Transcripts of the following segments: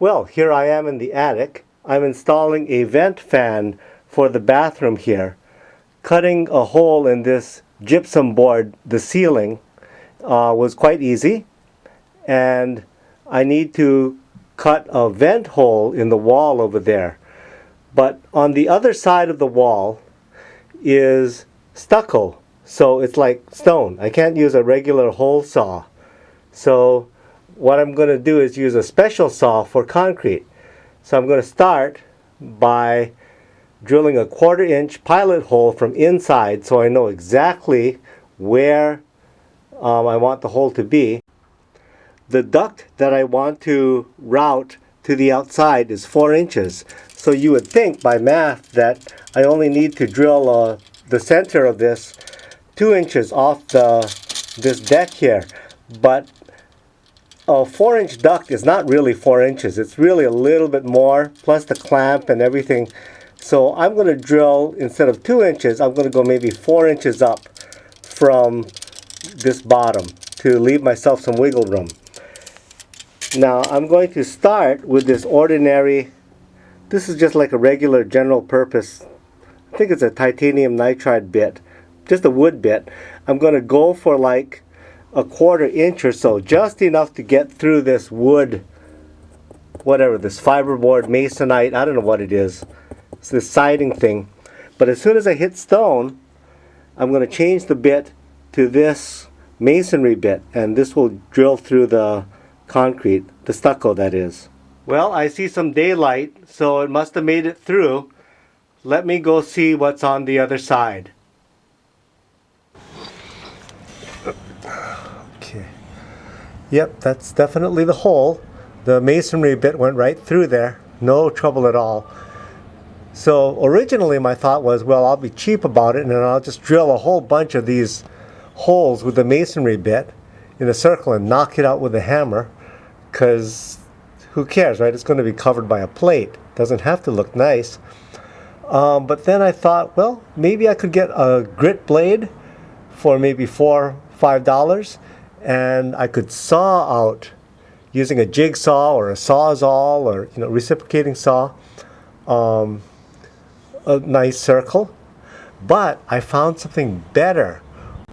Well, here I am in the attic. I'm installing a vent fan for the bathroom here. Cutting a hole in this gypsum board, the ceiling, uh, was quite easy. And I need to cut a vent hole in the wall over there. But on the other side of the wall is stucco. So it's like stone. I can't use a regular hole saw. So what I'm going to do is use a special saw for concrete. So I'm going to start by drilling a quarter inch pilot hole from inside so I know exactly where um, I want the hole to be. The duct that I want to route to the outside is 4 inches. So you would think by math that I only need to drill uh, the center of this 2 inches off the, this deck here. But a 4 inch duct is not really 4 inches. It's really a little bit more, plus the clamp and everything. So I'm going to drill, instead of 2 inches, I'm going to go maybe 4 inches up from this bottom to leave myself some wiggle room. Now I'm going to start with this ordinary, this is just like a regular general purpose, I think it's a titanium nitride bit, just a wood bit. I'm going to go for like a quarter inch or so, just enough to get through this wood, whatever, this fiberboard, masonite, I don't know what it is. It's this siding thing. But as soon as I hit stone, I'm going to change the bit to this masonry bit, and this will drill through the concrete, the stucco that is. Well, I see some daylight, so it must have made it through. Let me go see what's on the other side. Yep, that's definitely the hole. The masonry bit went right through there. No trouble at all. So originally my thought was, well, I'll be cheap about it and I'll just drill a whole bunch of these holes with the masonry bit in a circle and knock it out with a hammer because who cares, right? It's going to be covered by a plate. Doesn't have to look nice. Um, but then I thought, well, maybe I could get a grit blade for maybe four, five dollars, and I could saw out using a jigsaw or a sawzall or you know reciprocating saw um, a nice circle. But I found something better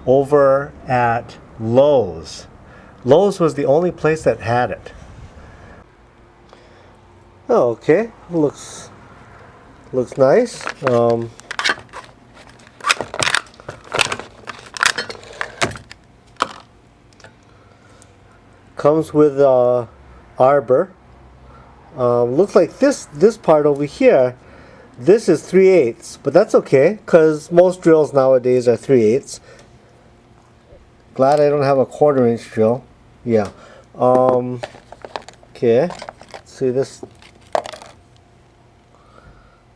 over at Lowe's. Lowe's was the only place that had it. Okay, looks looks nice. Um, comes with uh, arbor. Um, looks like this this part over here. This is 3 eighths, but that's okay because most drills nowadays are 3 eighths. Glad I don't have a quarter inch drill. Yeah. Um, okay. See this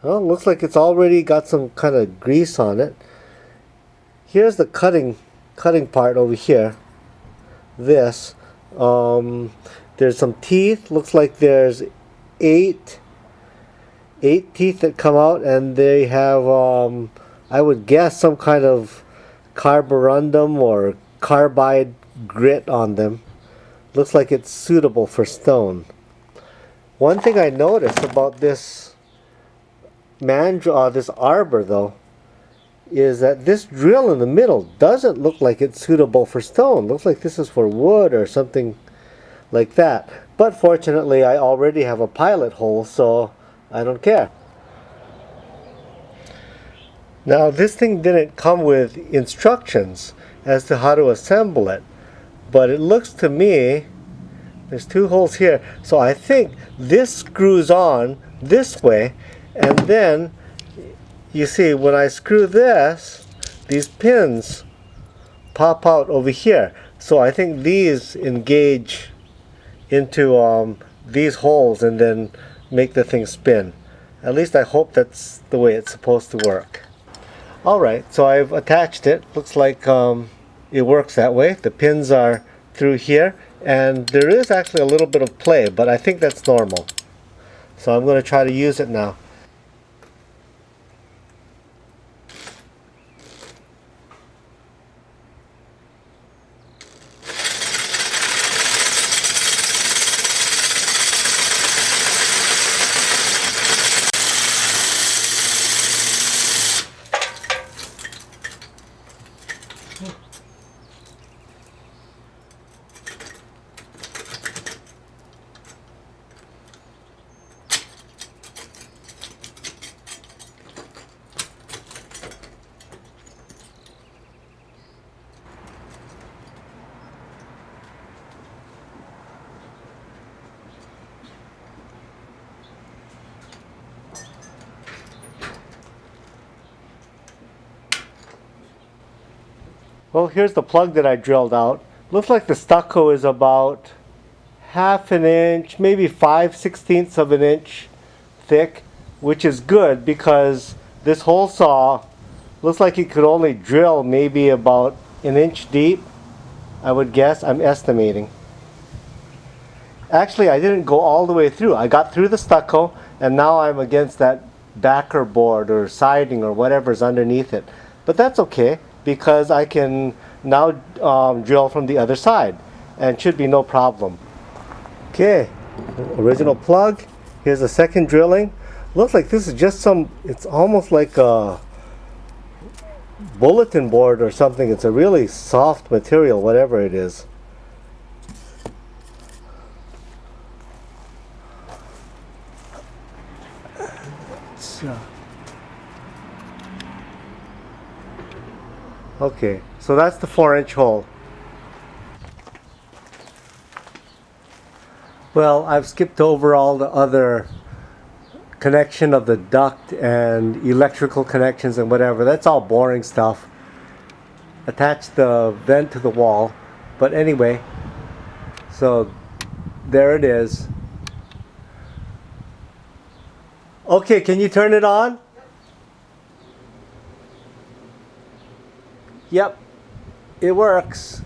well, looks like it's already got some kind of grease on it. Here's the cutting cutting part over here. This. Um, there's some teeth. Looks like there's eight eight teeth that come out and they have um, I would guess some kind of carborundum or carbide grit on them. Looks like it's suitable for stone. One thing I noticed about this mandrel, uh, this arbor though, is that this drill in the middle doesn't look like it's suitable for stone. Looks like this is for wood or something like that. But fortunately, I already have a pilot hole, so I don't care. Now, this thing didn't come with instructions as to how to assemble it, but it looks to me, there's two holes here, so I think this screws on this way and then you see when I screw this these pins pop out over here. So I think these engage into um, these holes and then make the thing spin. At least I hope that's the way it's supposed to work. Alright so I've attached it. Looks like um, it works that way. The pins are through here. And there is actually a little bit of play but I think that's normal. So I'm going to try to use it now Well, here's the plug that I drilled out. Looks like the stucco is about half an inch, maybe five sixteenths of an inch thick, which is good because this hole saw looks like it could only drill maybe about an inch deep, I would guess. I'm estimating. Actually, I didn't go all the way through. I got through the stucco and now I'm against that backer board or siding or whatever's underneath it. But that's okay because I can now um, drill from the other side and should be no problem. Okay, original plug. Here's the second drilling. Looks like this is just some, it's almost like a bulletin board or something. It's a really soft material, whatever it is. So. Okay, so that's the four inch hole. Well, I've skipped over all the other connection of the duct and electrical connections and whatever. That's all boring stuff. Attach the vent to the wall. But anyway, so there it is. Okay, can you turn it on? Yep, it works.